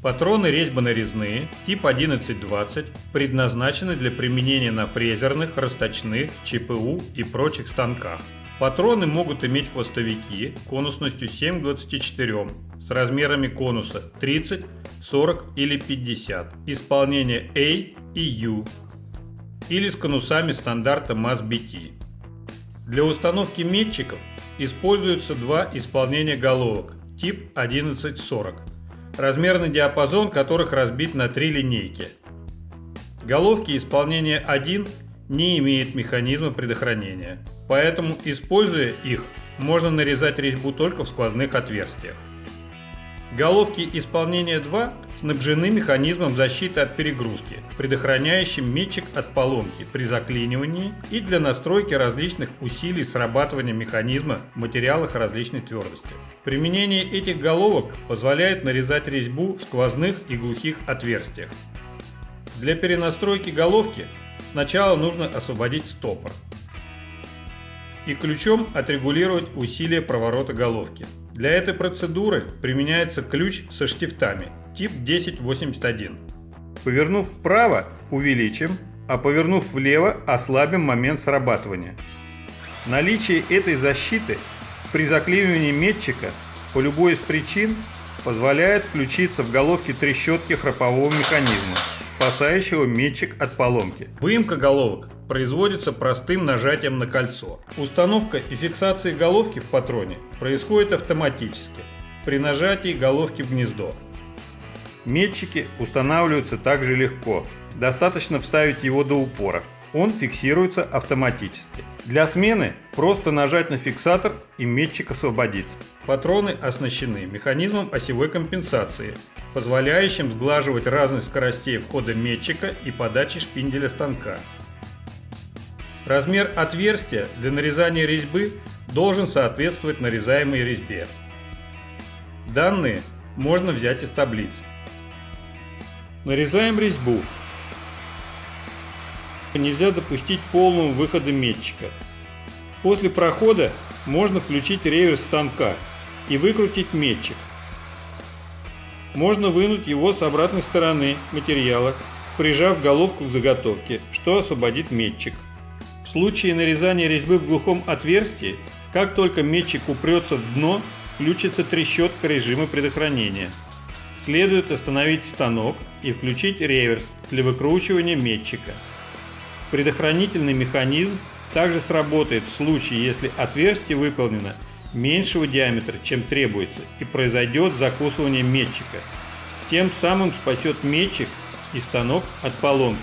Патроны резьбо-нарезные тип 1120 предназначены для применения на фрезерных, расточных, ЧПУ и прочих станках. Патроны могут иметь хвостовики конусностью 7 к 24 с размерами конуса 30, 40 или 50, исполнение A и U или с конусами стандарта MAS-BT. Для установки метчиков используются два исполнения головок тип 1140 размерный диапазон которых разбит на три линейки. Головки исполнения 1 не имеют механизма предохранения, поэтому, используя их, можно нарезать резьбу только в сквозных отверстиях. Головки исполнения 2 снабжены механизмом защиты от перегрузки, предохраняющим метчик от поломки при заклинивании и для настройки различных усилий срабатывания механизма в материалах различной твердости. Применение этих головок позволяет нарезать резьбу в сквозных и глухих отверстиях. Для перенастройки головки сначала нужно освободить стопор и ключом отрегулировать усилие проворота головки. Для этой процедуры применяется ключ со штифтами тип 1081. Повернув вправо, увеличим, а повернув влево, ослабим момент срабатывания. Наличие этой защиты при заклинивании метчика по любой из причин позволяет включиться в головке трещотки храпового механизма, спасающего метчик от поломки. Выемка головок производится простым нажатием на кольцо. Установка и фиксация головки в патроне происходит автоматически при нажатии головки в гнездо. Метчики устанавливаются также легко. Достаточно вставить его до упора. Он фиксируется автоматически. Для смены просто нажать на фиксатор и метчик освободится. Патроны оснащены механизмом осевой компенсации, позволяющим сглаживать разность скоростей входа метчика и подачи шпинделя станка. Размер отверстия для нарезания резьбы должен соответствовать нарезаемой резьбе. Данные можно взять из таблиц. Нарезаем резьбу. Нельзя допустить полного выхода метчика. После прохода можно включить реверс станка и выкрутить метчик. Можно вынуть его с обратной стороны материала, прижав головку к заготовке, что освободит метчик. В случае нарезания резьбы в глухом отверстии, как только метчик упрется в дно, включится трещотка режима предохранения следует остановить станок и включить реверс для выкручивания метчика. Предохранительный механизм также сработает в случае, если отверстие выполнено меньшего диаметра, чем требуется, и произойдет закусывание метчика. Тем самым спасет метчик и станок от поломки.